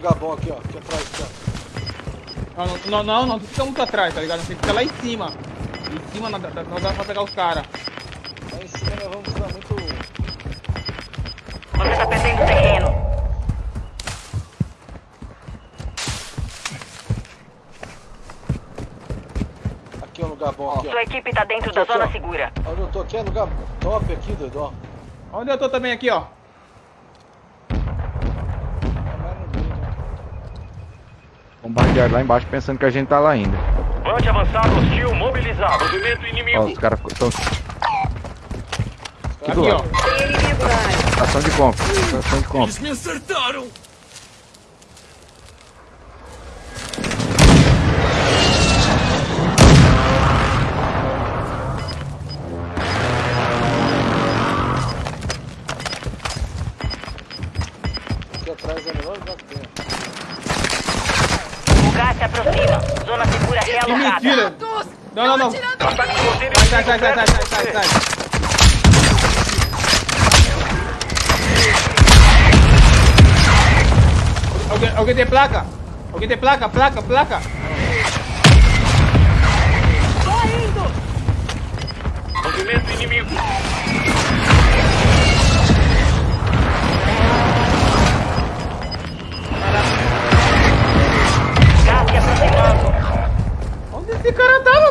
lugar bom aqui, ó. Aqui atrás, aqui, ó. Não, não, não, não, fica muito atrás, tá ligado? Você fica lá em cima. Em cima não dá, não dá pra pegar os caras. Lá em cima nós vamos dar muito. Você tá perdendo terreno. Aqui é um lugar bom aqui, ó. Sua equipe tá dentro da aqui, zona ó. segura. Onde eu tô aqui é lugar top aqui, doido, ó. Onde eu tô também aqui, ó. Bombardear lá embaixo pensando que a gente tá lá ainda. Pode avançar, hostil mobilizado. Movimento inimigo. Ó, os caras estão. Aqui do Aqui, lado. Estação de compra. Estação de compra. Eles me acertaram. Aqui atrás é melhor lugar se aproxima. Zona segura não. Ataque de roteiro Sai, sai, sai, sai, sai, sai. Alguém, alguém tem placa? Alguém tem placa? Placa, placa? Movimento inimigo.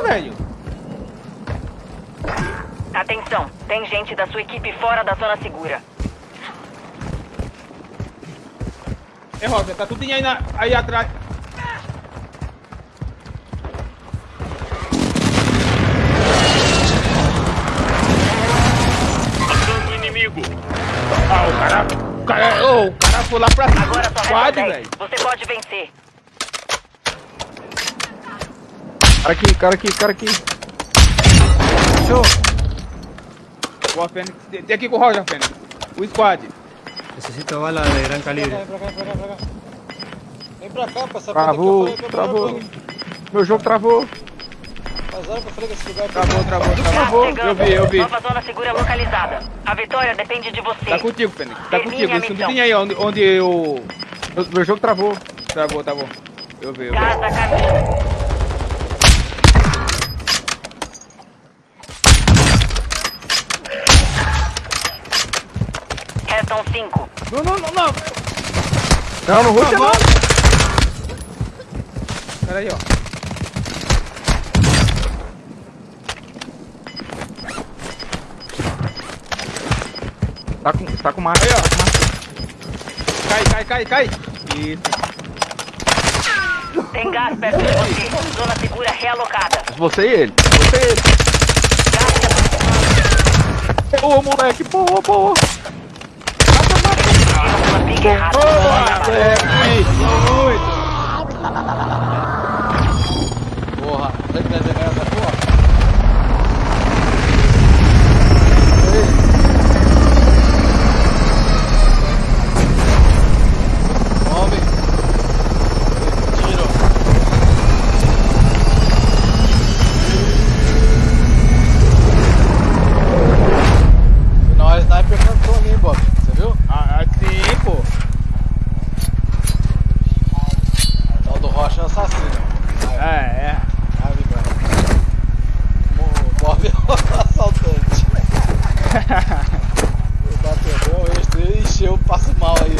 Velho? Atenção, tem gente da sua equipe fora da zona segura. É, Rosa, tá tudo aí, na, aí atrás. Matando o inimigo. Ah, o cara. O cara, oh, o cara foi lá pra Agora só 10. velho. Você pode vencer. Cara aqui, cara aqui, cara aqui. Show. Boa, Fênix. Tem tem aqui com o Roger, Fênix. O squad. Necesito balas de gran calibre. Vem pra cá, vem pra cá, vem pra cá. Vem pra cá, pra essa Travou, aqui. eu falei, travou. Meu jogo travou. Esse lugar é Travou, travou, Gás travou. chegando. Eu vi, eu vi. Nova zona segura localizada. A vitória depende de você. Tá contigo, Fênix. Tá Termine contigo. missão. tudo aí onde, onde eu. Meu, meu jogo travou. Tá tá bom. Eu vi, eu vi. Gás a caminho. Restam cinco. Não, não, não, não. Não, não ruxa não. Pera aí, ó. Tá com, tá com marca. Aí, ó. Cai, cai, cai, cai. Isso. Tem gás perto de você. Zona segura realocada. Você e ele. Você e ele. Ô, moleque, porra, porra. Errada. É, muito. Porra, tem que desenhar essa porra. Homem. Tiro. Não, a sniper cantou ali, Bob. Você viu? Ah, sim, pô. Tal do Rocha é assassino. É, é. Ave, velho. O Bob é o assaltante. o passo mal aí.